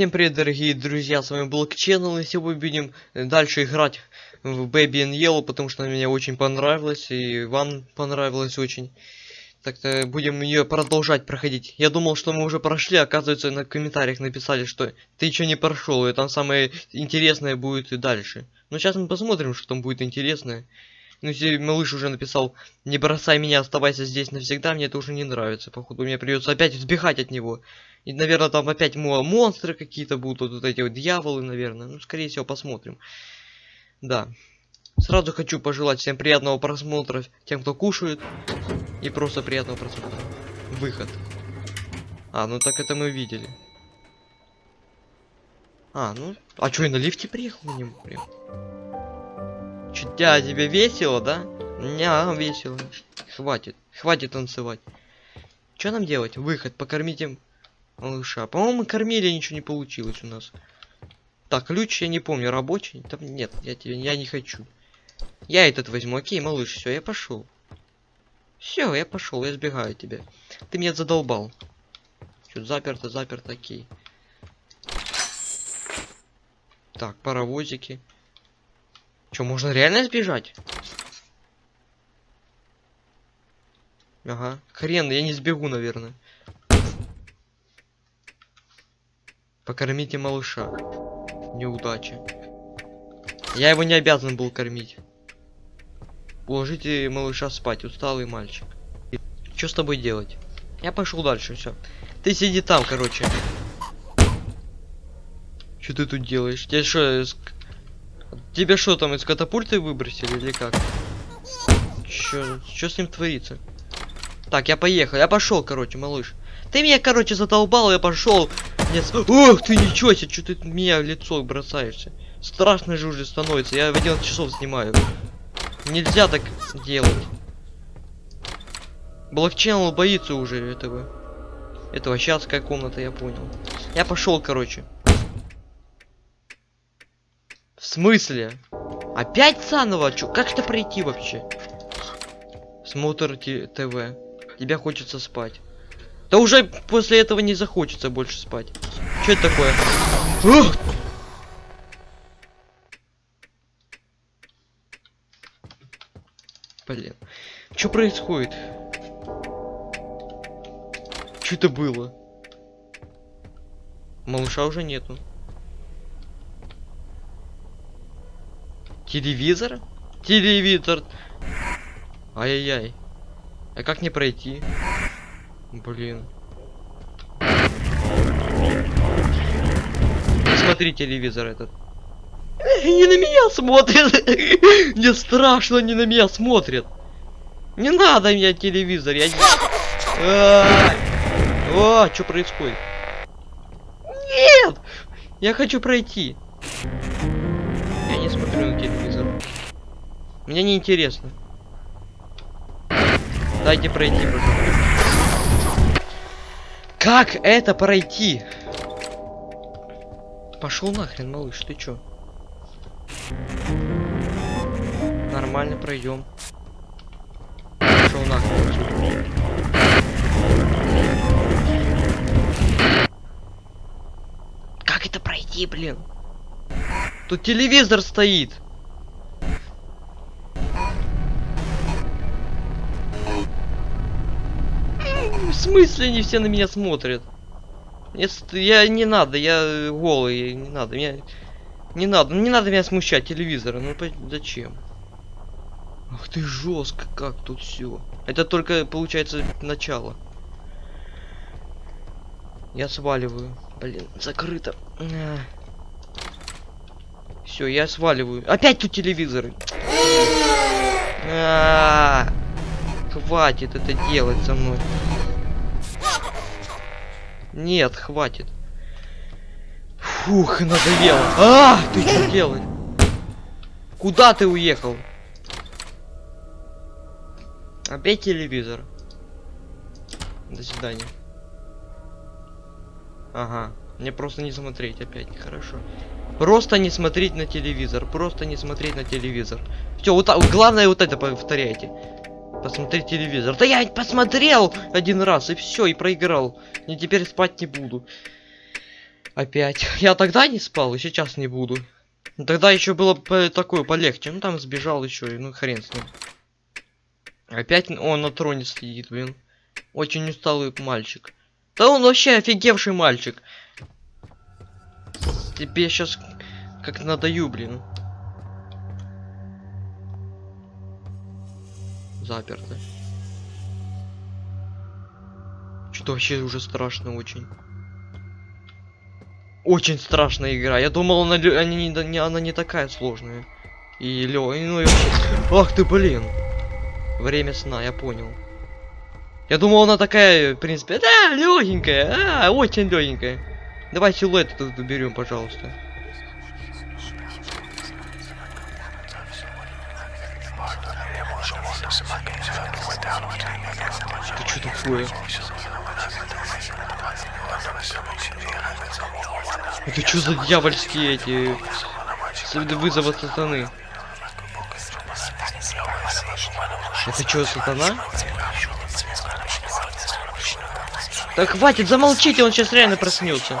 Всем привет, дорогие друзья, с вами Channel, и сегодня будем дальше играть в Baby and Yellow, потому что она мне очень понравилась, и вам понравилась очень. Так-то будем ее продолжать проходить. Я думал, что мы уже прошли, оказывается, на комментариях написали, что ты еще не прошел, и там самое интересное будет и дальше. Но сейчас мы посмотрим, что там будет интересное. Ну, если малыш уже написал, не бросай меня, оставайся здесь навсегда, мне это уже не нравится. Походу, мне придется опять взбегать от него. И, наверное, там опять мо монстры какие-то будут, вот эти вот дьяволы, наверное. Ну, скорее всего, посмотрим. Да. Сразу хочу пожелать всем приятного просмотра, тем, кто кушает. И просто приятного просмотра. Выход. А, ну так это мы видели. А, ну... А чё, я на лифте приехал нему прям? Чё, тя, тебе весело, да? Не, весело. Хватит. Хватит танцевать. Что нам делать? Выход. Покормить им малыша. По-моему, кормили, ничего не получилось у нас. Так, ключ я не помню, рабочий? Там нет, я тебе я не хочу. Я этот возьму. Окей, малыш, все, я пошел. Все, я пошел, я сбегаю тебя. Ты меня задолбал. Что заперто, заперто, окей. Так, паровозики. Что, можно реально сбежать? Ага. Хрен, я не сбегу, наверное. Покормите малыша. Неудача. Я его не обязан был кормить. Уложите малыша спать, усталый мальчик. Что с тобой делать? Я пошел дальше, все. Ты сиди там, короче. Что ты тут делаешь? Тебе что. Тебя что там, из катапульты выбросили или как? Что с ним творится? Так, я поехал, я пошел, короче, малыш. Ты меня, короче, задолбал, я пошел. Нет, ох ты ничего себе, что ты меня в лицо бросаешься. Страшно же уже становится, я в 11 часов снимаю. Нельзя так делать. Блокчейн боится уже этого. Этого сейчас какая комната, я понял. Я пошел, короче. В смысле? Опять заново? Чё, как это пройти вообще? Смотр ТВ. Тебя хочется спать. Да уже после этого не захочется больше спать. Что это такое? Ух! Блин. Что происходит? Что это было? Малыша уже нету. Телевизор? Телевизор. Ай-яй-яй. А как не пройти? Блин. Смотри телевизор этот. Не на меня смотрят. Мне страшно, не на меня смотрят. Не надо меня телевизор, я... О, что происходит? Нет! Я хочу пройти. Смотрю телевизор. Мне не интересно. Дайте пройти, пожалуйста. Как это пройти? Пошел нахрен, малыш, ты чё? Нормально пройдем. Пошел нахрен. Как это пройти, блин? Тут телевизор стоит. В смысле они все на меня смотрят? Нет, я не надо, я голый, не надо, меня не надо, не надо меня смущать телевизора, ну зачем? Ах ты жестко, как тут все. Это только получается начало. Я сваливаю. Блин, закрыто. Все, я сваливаю. Опять тут телевизоры. Хватит это делать со мной. Нет, хватит. Фух, надоело. А, ты что делаешь? Куда ты уехал? Опять телевизор. До свидания. Ага. Мне просто не смотреть опять, хорошо. Просто не смотреть на телевизор. Просто не смотреть на телевизор. Все, вот. Главное вот это повторяйте. Посмотреть телевизор. Да я посмотрел один раз и все, и проиграл. И теперь спать не буду. Опять. Я тогда не спал, и сейчас не буду. Тогда еще было по- такое полегче. Ну там сбежал еще, ну хрен с ним. Опять он на троне сидит, блин. Очень усталый мальчик. Да он вообще офигевший мальчик. Тебе сейчас как надаю, блин. Заперто. Что-то вообще уже страшно очень. Очень страшная игра. Я думал, она, они не, не- она не такая сложная. И лё, ну и вообще. Ах ты, блин. Время сна, я понял. Я думал, она такая, в принципе, да, легенькая, а, очень легенькая. Давай силуэт тут уберем, пожалуйста. Ты что такое? Это что за дьявольские эти вызовы сатаны? Это что, сатана? Так хватит, замолчите, он сейчас реально проснется.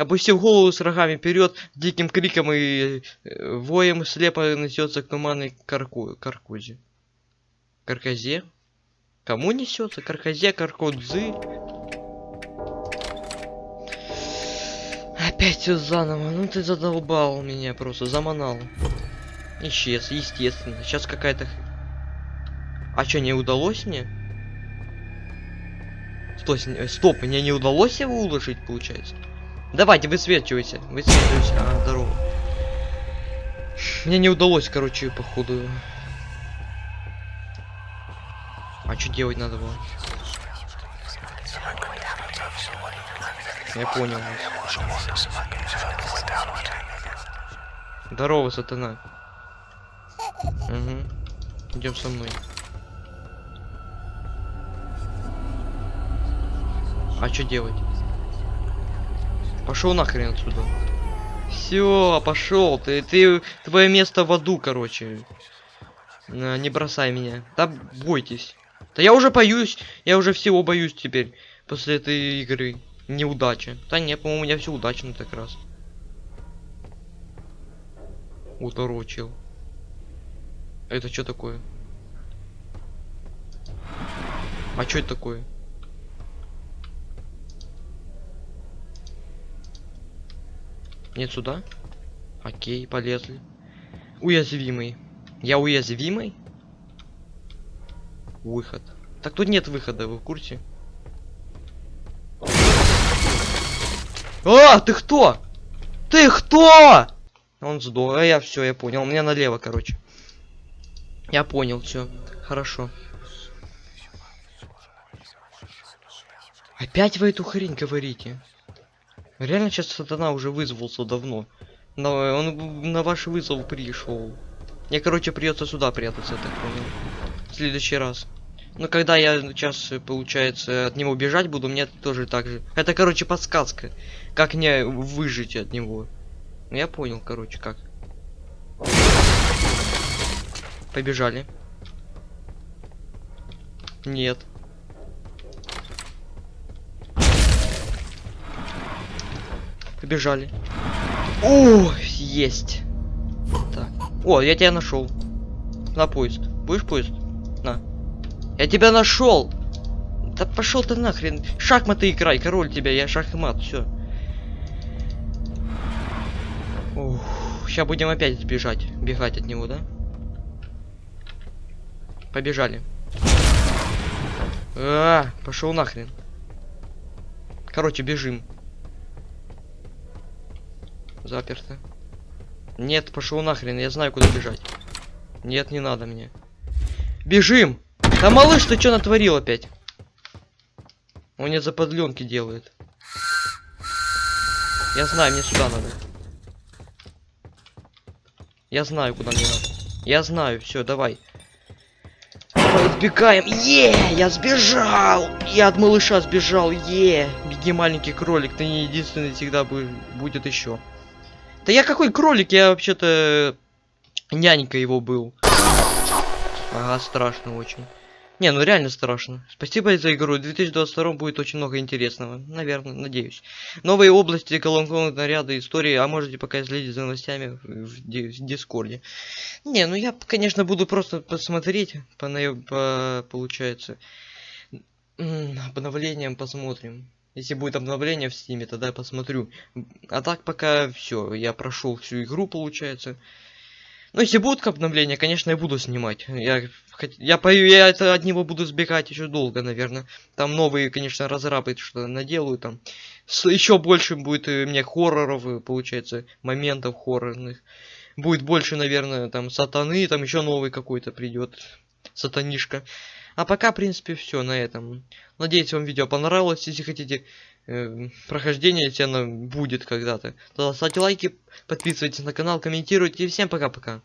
Опустив голову с рогами вперед, диким криком и э, воем слепо несется к туманной карку... каркузе. Карказе? Кому несется? Карказе, каркодзы? Опять все заново. Ну ты задолбал меня просто, заманал. Исчез, естественно. Сейчас какая-то... А что, не удалось мне? Стой, с- э, стоп, мне не удалось его уложить, получается? Давайте, высвечивайся, высвечивайся. А, здорово. Мне не удалось, короче, походу. А что делать надо было? Я понял. Здорово, сатана. Угу. Идем со мной. А что делать? Пошел нахрен отсюда. Все, пошел. Ты, ты, твое место в аду, короче. На, не бросай меня. Да бойтесь. Да я уже боюсь. Я уже всего боюсь теперь. После этой игры. Неудача. Да нет, по-моему, у меня все удачно так раз. Уторочил. Это что такое? А что это такое? Нет сюда? Окей, полезли. Уязвимый. Я уязвимый? Выход. Так тут нет выхода, вы в курсе? А, ты кто? Ты кто? Он сдох. А я все, я понял. У меня налево, короче. Я понял, все. Хорошо. Опять вы эту хрень говорите? Реально сейчас сатана уже вызвался давно. Но он на ваш вызов пришел. Мне, короче, придется сюда прятаться, так понял. В следующий раз. Ну, когда я сейчас, получается, от него бежать буду, мне тоже так же. Это, короче, подсказка. Как мне выжить от него. Ну, я понял, короче, как. Побежали. Нет. Побежали. О, есть. Так. О, я тебя нашел. На поезд. Будешь поезд? На. Я тебя нашел. Да пошел ты нахрен. Шахматы играй, король тебя, я шахмат, все. Сейчас будем опять бежать, бегать от него, да? Побежали. А, пошел нахрен. Короче, бежим. Заперто. Нет, пошел нахрен, я знаю, куда бежать. Нет, не надо мне. Бежим! Да малыш, ты что натворил опять? Он мне заподленки делает. Я знаю, мне сюда надо. Я знаю, куда мне надо. Я знаю, все, давай. Давай избегаем. Е, я сбежал. Я от малыша сбежал. Е, беги, маленький кролик. Ты не единственный всегда бу- будет еще. Да я какой кролик? Я вообще-то нянька его был. Ага, страшно очень. Не, ну реально страшно. Спасибо за игру. В 2022 будет очень много интересного. Наверное, надеюсь. Новые области, колонковые наряды, истории. А можете пока следить за новостями в, ди- в Дискорде. Не, ну я, конечно, буду просто посмотреть. По, по- получается. Обновлением посмотрим. Если будет обновление в стиме, тогда я посмотрю. А так пока все, я прошел всю игру, получается. Ну, если будут обновления, конечно, я буду снимать. Я, я, по- я это от него буду сбегать еще долго, наверное. Там новые, конечно, разрабы что-то наделают там. еще больше будет э, мне хорроров, э, получается, моментов хоррорных. Будет больше, наверное, там сатаны, там еще новый какой-то придет. Сатанишка. А пока, в принципе, все на этом. Надеюсь, вам видео понравилось. Если хотите э, прохождение, если оно будет когда-то, то ставьте лайки, подписывайтесь на канал, комментируйте. И всем пока-пока.